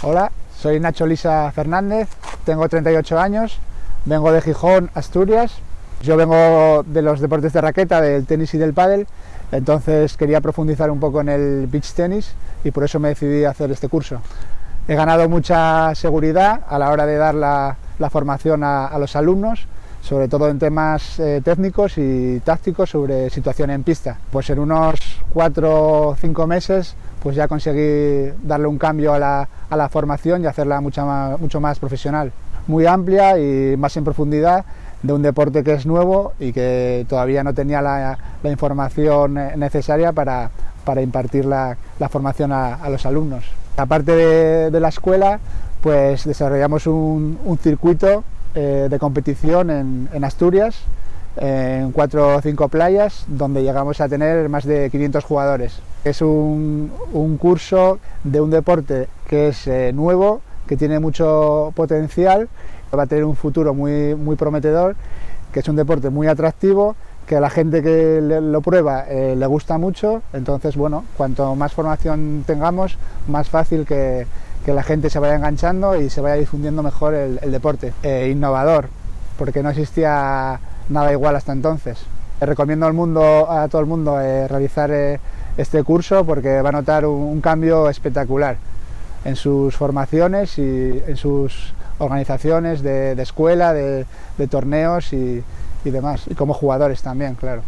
Hola, soy Nacho Lisa Fernández, tengo 38 años, vengo de Gijón, Asturias. Yo vengo de los deportes de raqueta, del tenis y del pádel, entonces quería profundizar un poco en el beach tenis y por eso me decidí a hacer este curso. He ganado mucha seguridad a la hora de dar la, formación a, los alumnos, sobre todo en temas eh, técnicos y tácticos sobre situación en pista. Pues en unos cuatro o cinco meses pues ya conseguí darle un cambio a la, formación y hacerla mucho más, mucho más profesional. Muy amplia y más en profundidad de un deporte que es nuevo y que todavía no tenía la, información necesaria para, impartir la, formación a, los alumnos. Aparte de, la escuela, pues desarrollamos un, circuito eh, de competición en Asturias en cuatro o cinco playas donde llegamos a tener más de 500 jugadores. Es un, curso de un deporte que es eh, nuevo, que tiene mucho potencial, va a tener un futuro muy, muy prometedor, que es un deporte muy atractivo, que a la gente que lo prueba eh, le gusta mucho, entonces bueno, cuanto más formación tengamos, más fácil que, la gente se vaya enganchando y se vaya difundiendo mejor el, deporte. Eh, innovador, porque no existía nada igual hasta entonces. Recomiendo al mundo, a todo el mundo eh, realizar eh, este curso porque va a notar un, cambio espectacular en sus formaciones y en sus organizaciones de, escuela, de, torneos y demás, y como jugadores también, claro.